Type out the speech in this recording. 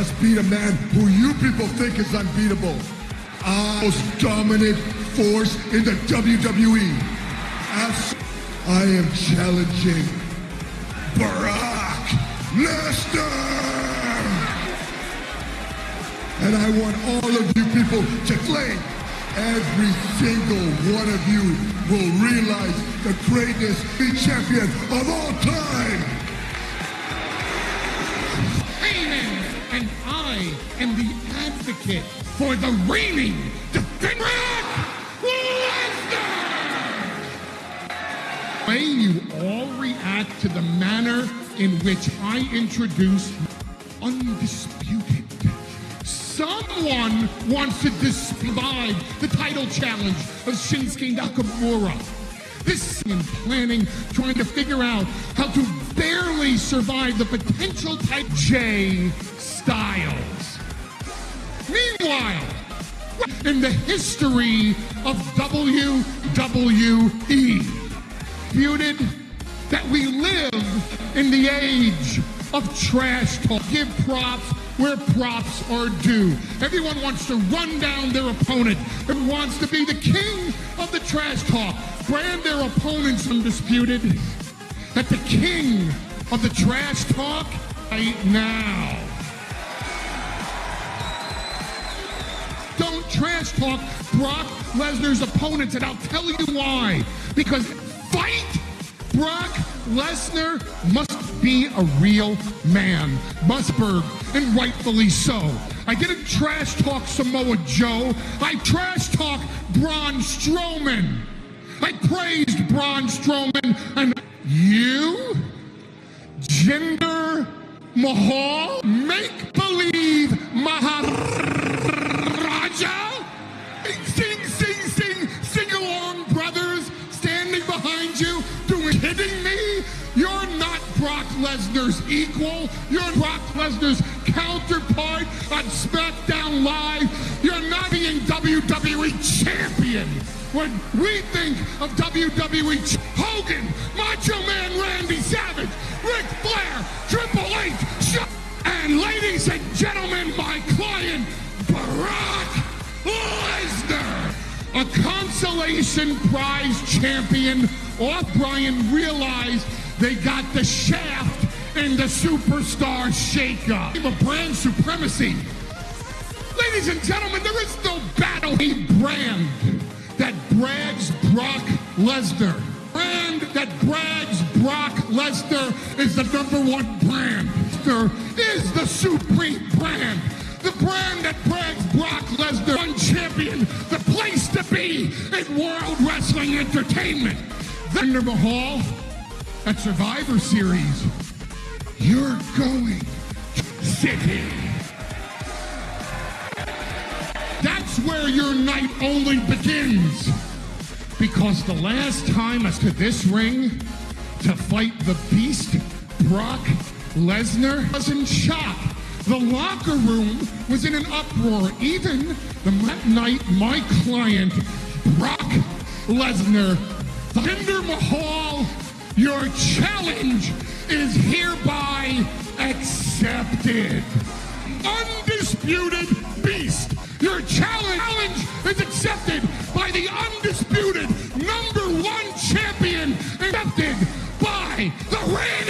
must beat a man who you people think is unbeatable. I most dominant force in the WWE. Abs- I am challenging Brock Lesnar. And I want all of you people to claim every single one of you will realize the greatest be champion of all time. Am the advocate for the reigning defender. Way you all react to the manner in which I introduce undisputed. Someone wants to despise the title challenge of Shinsuke Nakamura. This in planning, trying to figure out how to barely survive the potential type J the history of WWE, feuded that we live in the age of trash talk. Give props where props are due. Everyone wants to run down their opponent and wants to be the king of the trash talk. Brand their opponents undisputed. That the king of the trash talk right now. Trash talk Brock Lesnar's opponents, and I'll tell you why. Because fight Brock Lesnar must be a real man. Musberg, and rightfully so. I didn't trash talk Samoa Joe. I trash talk Braun Strowman. I praised Braun Strowman, and you, Jinder Mahal, make believe Maharaja. Lesnar's equal. You're Brock Lesnar's counterpart on SmackDown Live. You're not being WWE champion. When we think of WWE, Hogan, Macho Man Randy Savage, Ric Flair, Triple H, Shawn, and ladies and gentlemen, my client, Brock Lesnar. A consolation prize champion, off Bryan realized they got the shaft and the superstar shakeup. Of brand supremacy. Ladies and gentlemen, there is no battle a brand that brags Brock Lesnar. Brand that brags Brock Lesnar is the number one brand. Lesnar is the supreme brand. The brand that brags Brock Lesnar, one champion, the place to be in World Wrestling Entertainment. Jinder Mahal at Survivor Series. You're going to City. That's where your night only begins. Because the last time us to this ring to fight the beast, Brock Lesnar, was in shock. The locker room was in an uproar. Even the night, my client, Brock Lesnar, Thunder Mahal, your challenge is hereby accepted. Undisputed beast. Your challenge is accepted by the undisputed number one champion, accepted by the reigning